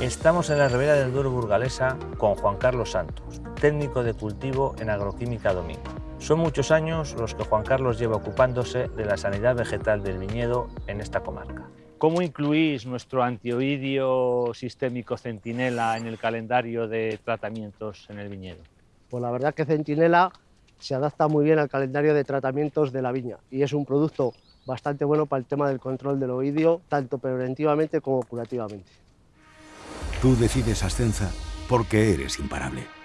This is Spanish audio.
Estamos en la Ribera del Duero burgalesa con Juan Carlos Santos, técnico de cultivo en Agroquímica Domingo. Son muchos años los que Juan Carlos lleva ocupándose de la sanidad vegetal del viñedo en esta comarca. ¿Cómo incluís nuestro antioidio sistémico Centinela en el calendario de tratamientos en el viñedo? Pues la verdad que Centinela se adapta muy bien al calendario de tratamientos de la viña y es un producto bastante bueno para el tema del control del oidio, tanto preventivamente como curativamente. Tú decides Ascensa porque eres imparable.